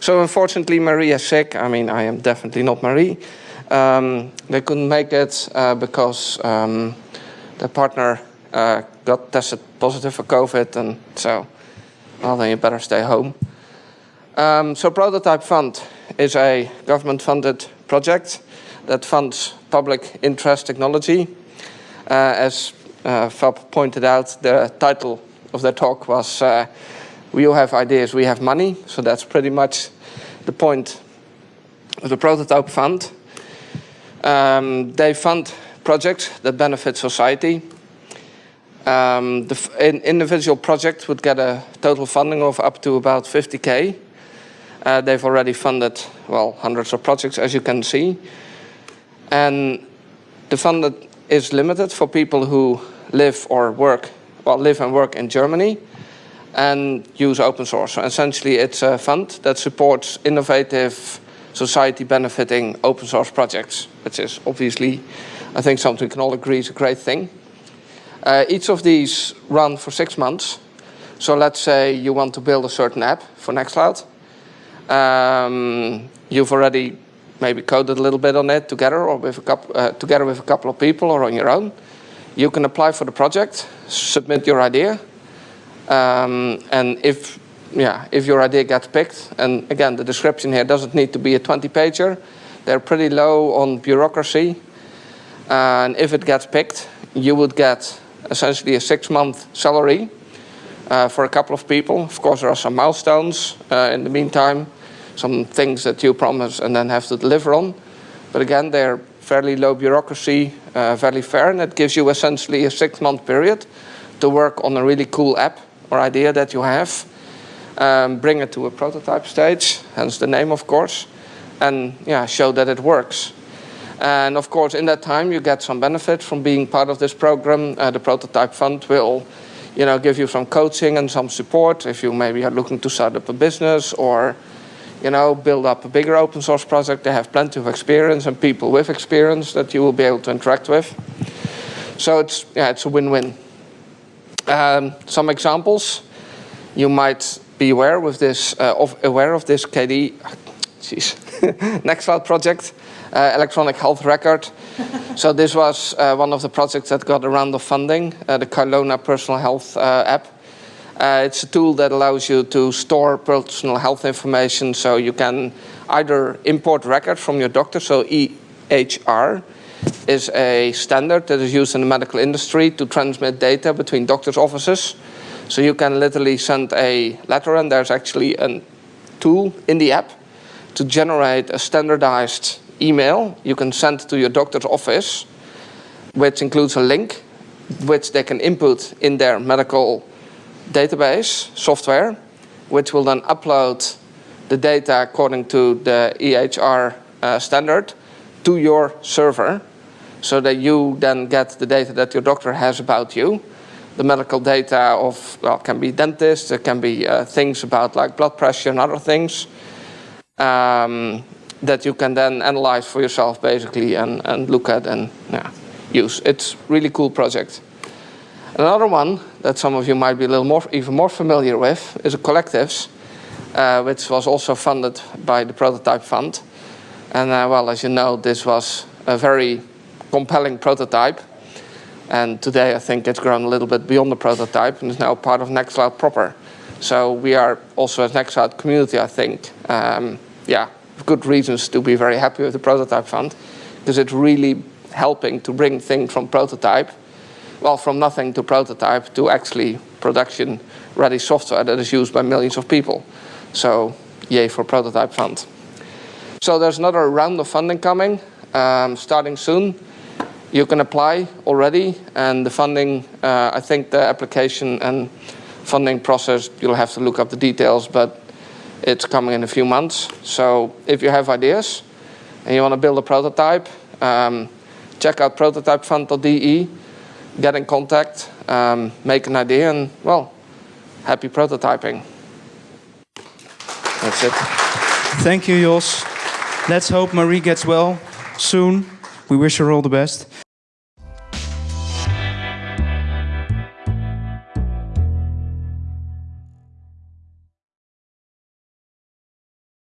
So unfortunately, Marie is sick. I mean, I am definitely not Marie. Um, they couldn't make it uh, because um, their partner uh, got tested positive for COVID, and so, well, then you better stay home. Um, so Prototype Fund is a government-funded project that funds public interest technology. Uh, as uh, Fab pointed out, the title of their talk was uh, we all have ideas, we have money. So that's pretty much point of the Prototype Fund. Um, they fund projects that benefit society. Um, the in individual project would get a total funding of up to about 50k. Uh, they've already funded, well, hundreds of projects, as you can see. And the fund is limited for people who live or work, well, live and work in Germany and use open source. So essentially, it's a fund that supports innovative, society benefiting open source projects, which is obviously, I think, something we can all agree is a great thing. Uh, each of these run for six months. So let's say you want to build a certain app for Nextcloud. Um, you've already maybe coded a little bit on it together or with a couple, uh, together with a couple of people or on your own. You can apply for the project, submit your idea, um, and if yeah, if your idea gets picked, and again, the description here doesn't need to be a 20-pager. They're pretty low on bureaucracy. And if it gets picked, you would get essentially a six-month salary uh, for a couple of people. Of course, there are some milestones uh, in the meantime some things that you promise and then have to deliver on. But again, they're fairly low bureaucracy, uh, fairly fair, and it gives you essentially a six-month period to work on a really cool app or idea that you have, um, bring it to a prototype stage, hence the name, of course, and yeah, show that it works. And of course, in that time, you get some benefit from being part of this program. Uh, the Prototype Fund will you know, give you some coaching and some support if you maybe are looking to start up a business or you know, build up a bigger open source project. They have plenty of experience and people with experience that you will be able to interact with. So it's, yeah, it's a win-win. Um, some examples you might be aware with this, uh, of, aware of this KD, jeez, Nextcloud project, uh, electronic health record. so this was uh, one of the projects that got a round of funding, uh, the Carlona personal health uh, app. Uh, it's a tool that allows you to store personal health information so you can either import records from your doctor, so EHR is a standard that is used in the medical industry to transmit data between doctors' offices. So you can literally send a letter and there's actually a tool in the app to generate a standardized email you can send to your doctor's office, which includes a link which they can input in their medical database software, which will then upload the data according to the EHR uh, standard to your server so that you then get the data that your doctor has about you. The medical data of, well, can be dentists, it can be uh, things about like blood pressure and other things um, that you can then analyze for yourself basically and, and look at and yeah, use. It's really cool project. Another one that some of you might be a little more, even more familiar with is a collectives, uh, which was also funded by the Prototype Fund. And uh, well, as you know, this was a very compelling prototype. And today I think it's grown a little bit beyond the prototype and is now part of Nextcloud proper. So we are also as Nextcloud community, I think, um, yeah, good reasons to be very happy with the Prototype Fund because it's really helping to bring things from prototype well, from nothing to prototype to actually production ready software that is used by millions of people. So yay for prototype fund. So there's another round of funding coming, um, starting soon. You can apply already, and the funding, uh, I think the application and funding process, you'll have to look up the details, but it's coming in a few months. So if you have ideas and you want to build a prototype, um, check out prototypefund.de get in contact, um, make an idea, and well, happy prototyping. That's it. Thank you, Jos. Let's hope Marie gets well soon. We wish her all the best.